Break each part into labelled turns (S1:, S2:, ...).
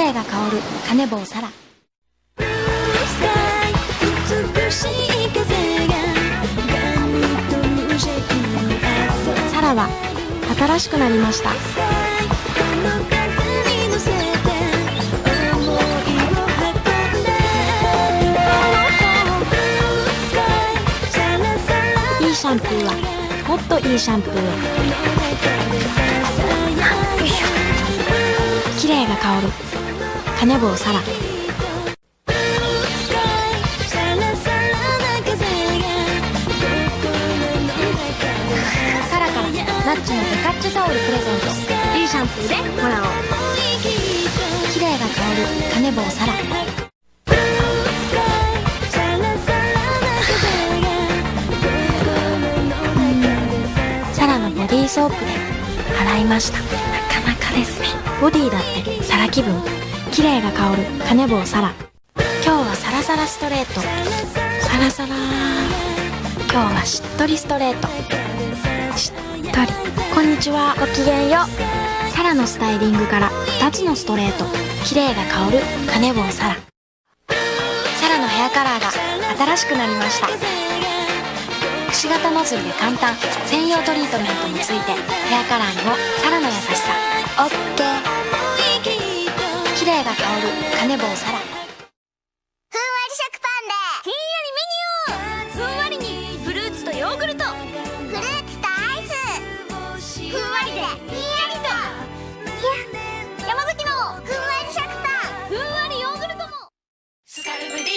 S1: 麗が香るカネボウサラ。サラは新しくなりました。いいシャンプーはもっといいシャンプーを。綺麗が香るカネボウサラサラからナッチのデカッチョタオルプレゼント。いいシャンプーでもらおう。綺麗が香るカネボウサラサラのボディーソープで洗いました。なかなかですね。ボディだってサラ気分。綺麗が香るカネボウサラ。今日はサラサラストレート。サラサラ。今日はしっとりストレート。しっとり。こんにちは。ごきげんよう。サラのスタイリングから2つのストレート。綺麗が香るカネボウサラ。サラのヘアカラーが新しくなりました。くし形ノズルで簡単。専用トリートメントもついてヘアカラーにもサラの優しさ。オッケー。綺麗が香るカネボウサラ
S2: ふんわり食パンで
S3: ひんやりメニューふんわりにフルーツとヨーグルト
S2: フルーツとアイスふんわりでひんやりといや山崎のふんわり食パン
S3: ふんわりヨーグルトも
S4: スカルプ D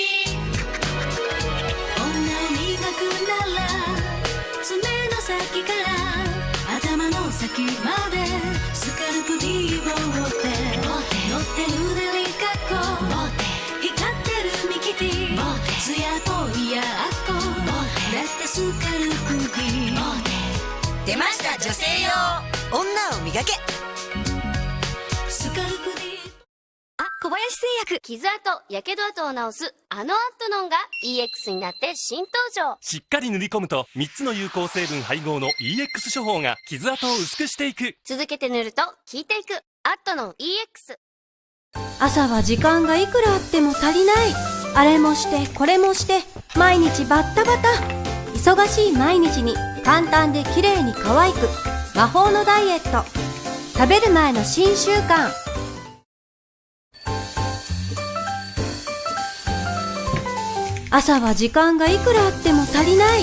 S4: 女を磨くなら爪の先から頭の先までスカルプ D を持って
S5: 出ました女性用。女を磨け。
S4: スカルプ D
S3: あ、小林製薬。傷跡、やけど跡を治す。あのアットノンが EX になって新登場。
S6: しっかり塗り込むと3つの有効成分配合の EX 処方が傷跡を薄くしていく。
S3: 続けて塗ると効いていく。アットノン EX
S7: 朝は時間がいくらあっても足りない。あれもしてこれもして毎日バッタバタ忙しい毎日に簡単で綺麗に可愛く魔法のダイエット。食べる前の新習慣。朝は時間がいくらあっても足りない。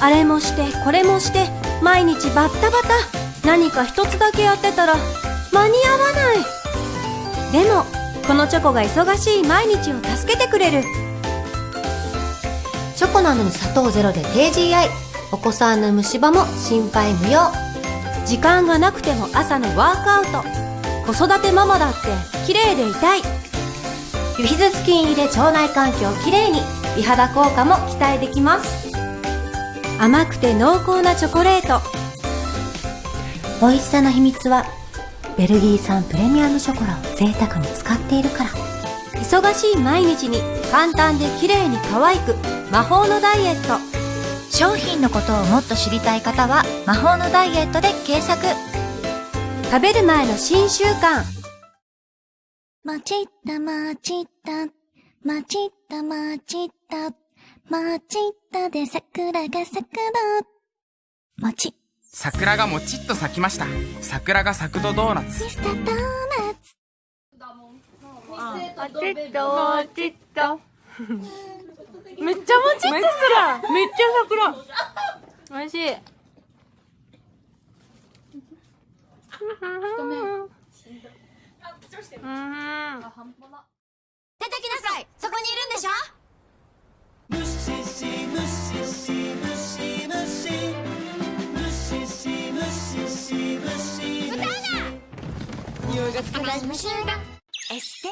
S7: あれもしてこれもして毎日バッタバタ。何か一つだけやってたら間に合わない。でもこのチョコが忙しい毎日を助けてくれる。
S8: チョコなのに砂糖ゼロで低 GI お子さんの虫歯も心配無用。
S7: 時間がなくても朝のワークアウト。子育てママだって綺麗でいたい。
S8: ビフィズス菌入りで腸内環境をきれいに。美肌効果も期待できます。
S7: 甘くて濃厚なチョコレート。
S8: 美味しさの秘密はベルギー産プレミアムショコラを贅沢に使っているから。
S7: 忙しい毎日に簡単で綺麗に可愛く。魔法のダイエット。
S9: 商品のことをもっと知りたい方は魔法のダイエットで検索。
S7: 食べる前の新習慣。
S2: まちったまちったまちったまちったまちったで桜が咲くの。もち
S10: 桜がもちっと咲きました。桜が咲くとドーナツ。
S2: ミスタードーナツ。
S11: あちっともちっとめっちゃもちっとする。めっちゃ桜。美味しい。
S2: 出てきなさい。そこにいるんでしょ？
S4: ムシシムシシムシムシムシシムシシムシ
S2: 歌うな
S4: 匂いがつかない
S2: 虫が
S5: エステ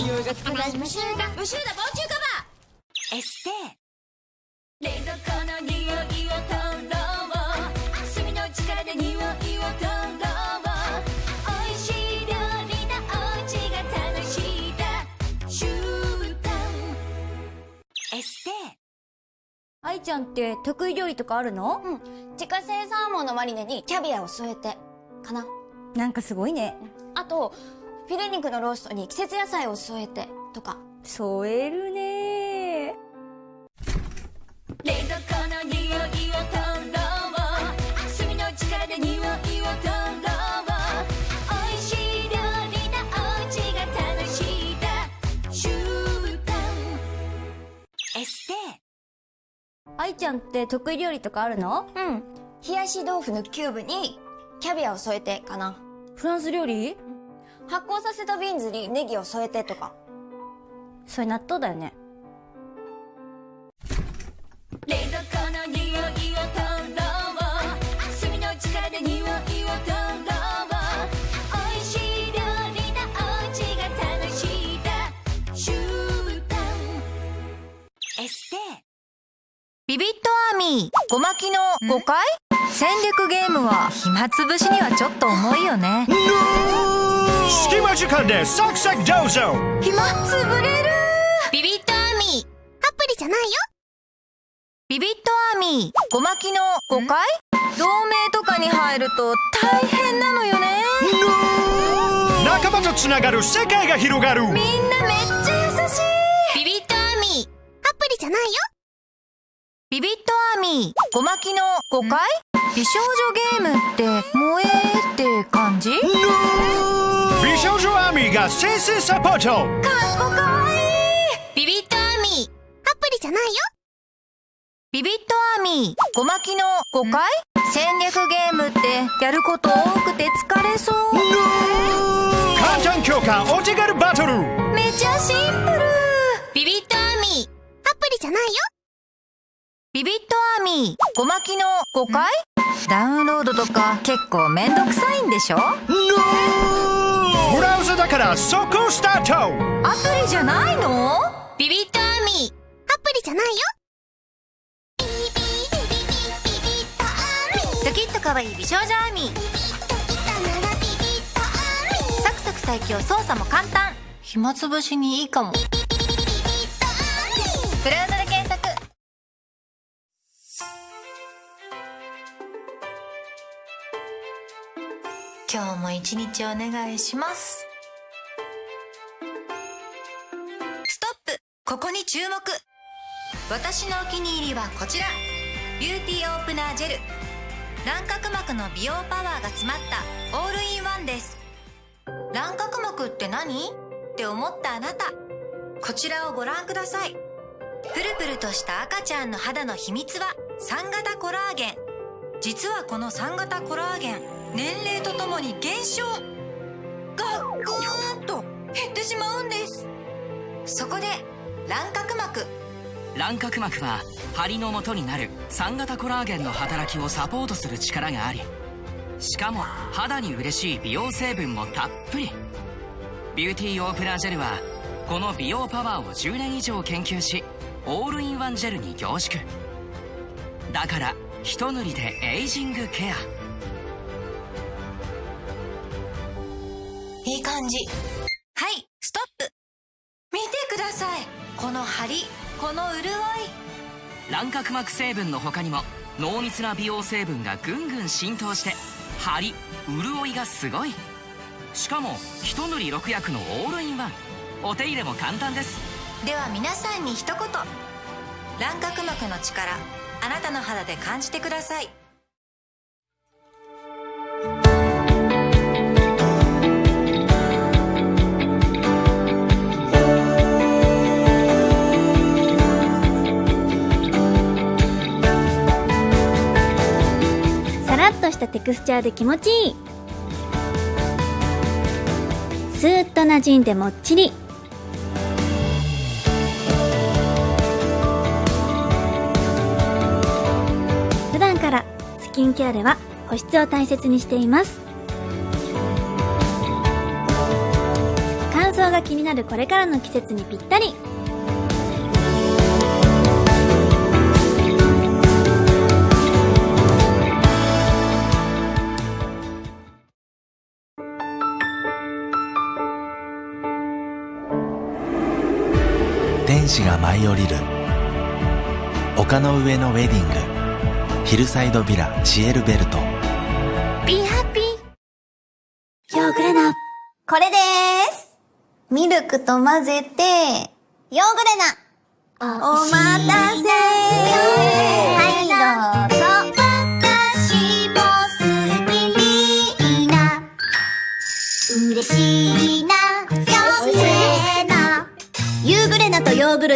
S4: 匂いがつかない
S2: 虫が無臭だ防虫カバー。
S5: エステ。
S4: 冷蔵庫の匂いを取ろう炭の力で匂いを取ろう。美味しい料理だお家が楽しいだ。習慣。
S5: エス
S9: 愛ちゃんって得意料理とかあるの？
S3: うん。自家製サーモンのマリネにキャビアを添えて、かな。
S9: なんかすごいね。
S3: あと、フィレ肉のローストに季節野菜を添えて、とか。
S9: 添えるね。
S4: 冷蔵庫の匂いを取ろう。炭の力で匂いを取ろう。美味しい料理だおうちが楽しいだ。習慣。
S5: エステー。
S9: 愛ちゃんって得意料理とかあるの？
S3: うん。冷やし豆腐のキューブに、キャビアを添えて、かな。
S9: フランス料理？
S3: 発酵させたビーンズにネギを添えて、とか。
S9: それ納豆だよね。
S4: 冷蔵庫の匂いを取ろう。炭の力で匂いを取ろう。美味しい料理だおうちが楽しいだ。習慣。
S5: エステ。
S9: ビビットアーミー、ごまきの5回戦略ゲームは暇つぶしにはちょっと重いよね。
S12: 隙間時間でサクサクどうぞ。
S9: 暇つぶれる。
S3: ビビットアーミー。
S2: アプリじゃないよ。
S9: ビビットアーミー、ごまきの5回同盟とかに入ると大変なのよね。
S12: 仲間とつながる世界が広がる。
S9: みんなめっちゃ優しい。
S3: ビビットアーミー。
S2: アプリじゃないよ。
S9: ビビットアーミー、ごまきの5回美少女ゲームって萌えって感じ？かっ
S12: 美少女アーミーが先生サポート。
S9: こかわいい。
S3: ビビットアーミ。ー
S2: アプリじゃないよ。
S9: ビビットアーミー、ごまきの5回戦略ゲームってやること多くて疲れそう。
S12: 簡単強化お手軽バトル。
S9: めちゃシンプル。
S3: ビビットアーミ。ー
S2: アプリじゃないよ。
S9: ビビットアーミー、ごまきの5回ダウンロードとか結構めんどくさいんでしょ？
S12: ブラウザだから速攻スタート。
S9: アプリじゃないの？
S3: ビビットアーミー。
S2: アプリじゃないよ。
S9: ドキッと可愛い美少女アーミーサクサク最強操作も簡単暇つぶしにいいかもブラウザ今日も一日お願いします。ストップ。ここに注目。私のお気に入りはこちら。ビューティーオープナージェル。卵殻膜の美容パワーが詰まった。オールインワンです。卵殻膜って何？って思ったあなた。こちらをご覧ください。プルプルとした赤ちゃんの肌の秘密は3型コラーゲン。実はこの3型コラーゲン。年齢とともに減少。がぐーんと減ってしまうんです。そこで卵殻膜。
S13: 卵殻膜は張りの元になる3型コラーゲンの働きをサポートする力がありしかも肌に嬉しい美容成分もたっぷり。ビューティーオープナージェルはこの美容パワーを10年以上研究しオールインワンジェルに凝縮。だから一塗りでエイジングケア。
S9: いい感じ。はいストップ。見てください。この張りこの潤い。
S13: 卵殻膜成分の他にも濃密な美容成分がぐんぐん浸透して張り潤いがすごい。しかも一塗り6役のオールインワン。お手入れも簡単です。
S9: では皆さんに一言。卵殻膜の力あなたの肌で感じてください
S2: っとしたテクスチャーで気持ちいい。スーッと馴染んでもっちり。普段からスキンケアでは保湿を大切にしています。乾燥が気になるこれからの季節にぴったり。
S14: 使が舞い降りる丘の上のウェディングヒルサイドビラシエルベルト
S2: Be happy! ヨーグレナ。これでーす。ミルクと混ぜて、ヨーグレナ。お待たせ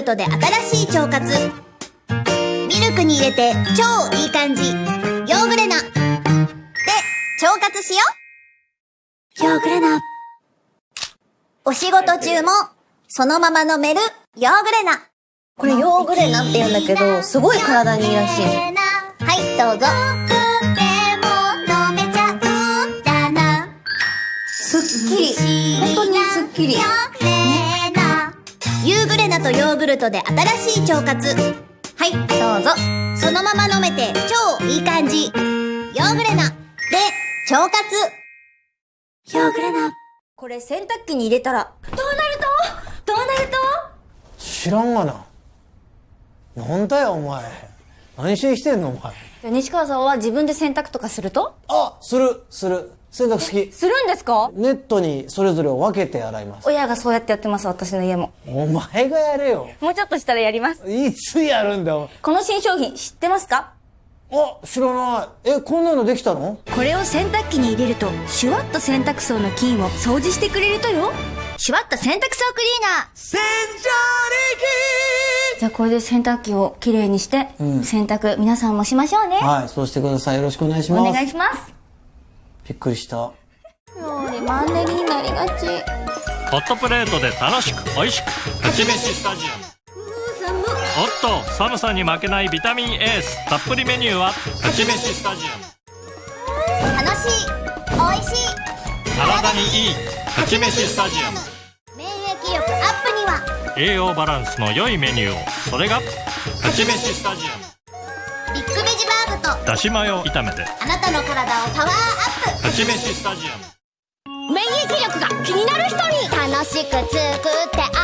S2: ルトで新しい腸活。ミルクに入れて超いい感じ。ヨーグレナ。で、腸活しよう。ヨーグレナ。お仕事中も、そのまま飲める、ヨーグレナ。
S15: これヨーグレナって言うんだけど、すごい体にいいらしいの。
S2: はい、どうぞ。
S15: すっきり。本当にすっきり。
S2: とヨーグルトで新しい腸活。はい、どうぞ。そのまま飲めて超いい感じ。ヨーグレナ。で、腸活。ヨーグレナ。
S15: これ洗濯機に入れたら、どうなると？どうなる
S16: 知らんがな。なんだよ、お前。何しにしてんの、お前。
S15: と西川さんは自分で洗濯とかすると？
S16: あ、する、する。洗濯好き。
S15: するんですか？
S16: ネットにそれぞれを分けて洗います。
S15: 親がそうやってやってます、私の家も。
S16: お前がやれよ。
S15: もうちょっとしたらやります。
S16: いつやるんだよ。
S15: この新商品知ってますか？
S16: あ、知らない。え、こんなのできたの？
S15: これを洗濯機に入れると、シュワッと洗濯槽の菌を掃除してくれるとよ。シュワッと洗濯槽クリーナー洗浄力じゃあこれで洗濯機をきれいにして、
S16: うん
S15: 洗濯皆さんもしましょうね。
S16: はい、そうしてください。よろしくお願いします。
S15: お願いします。
S16: びっくりした。
S15: 料理マンネリになりがち。
S17: ホットプレートで楽しく美味しく勝ち飯スタジアム。おっと寒さに負けないビタミンエースたっぷりメニューは？勝ち飯スタジアム。
S2: 楽しい、美味しい。
S17: 体にいい。勝ち飯スタジアム。
S2: 免疫力アップには、
S17: 栄養バランスの良いメニューを。それが？勝ち飯スタジア
S2: ビッグベジバーグと、
S17: ムだしマヨ炒めて。
S2: あなたの体をパワーアップ。
S17: 勝ち飯スタジアム。
S3: 免疫力が気になる人に楽しく作って
S2: あ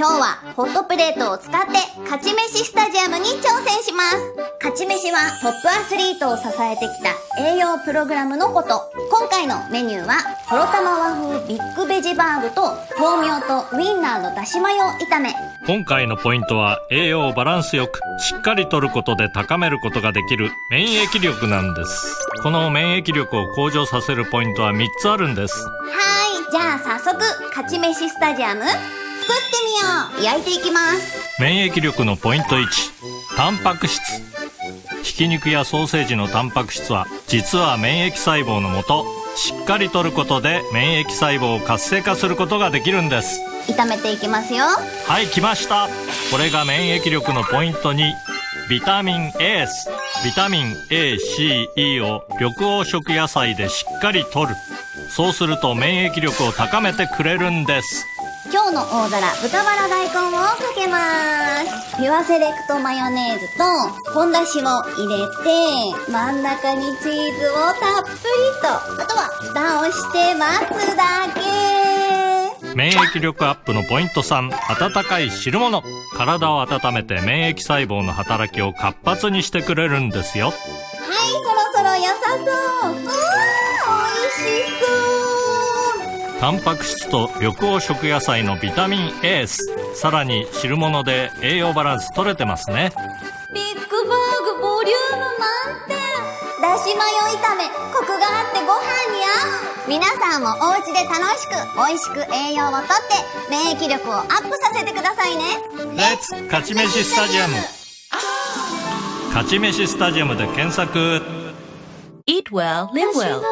S2: 今日はホットプレートを使って勝ち飯スタジアムに挑戦します。勝ち飯はトップアスリートを支えてきた栄養プログラムのこと。今回のメニューは、とろたま和風ビッグベジバーグと豆苗とウインナーのだしマヨ炒め。
S17: 今回のポイントは栄養をバランスよくしっかりとることで高めることができる免疫力なんですこの免疫力を向上させるポイントは3つあるんです
S2: はーい、じゃあ早速、勝ち飯スタジアム、作ってみよう。焼いていきます。
S17: 免疫力のポイント1タンパク質。ひき肉やソーセージのタンパク質は実は免疫細胞のもとしっかりとることで免疫細胞を活性化することができるんです。
S2: 炒めていきますよ。
S17: はい来ました。これが免疫力のポイント2ビタミン A ス。ビタミン ACE を緑黄色野菜でしっかりとる。そうすると免疫力を高めてくれるんです
S2: 今日の大皿、豚バラ大根をかけます。ピュアセレクトマヨネーズと、ポンだしを入れて、真ん中にチーズをたっぷりと、あとは蓋をして待つだけ。
S17: 免疫力アップのポイント3温かい汁物体を温めて免疫細胞の働きを活発にしてくれるんですよ
S2: はい、そろそろ良さそう。うーん、美味しそう。
S17: タンパク質と緑黄色野菜のビタミン A スさらに汁物で栄養バランス取れてますね。
S2: ビッグバーグボリューム満点だしマヨ炒めコクがあってご飯に合う。皆さんもお家で楽しく美味しく栄養をとって免疫力をアップさせてくださいね。
S17: レッツ勝ち飯スタジアム。勝ち飯スタジアムで検索。
S18: Eat well, live well.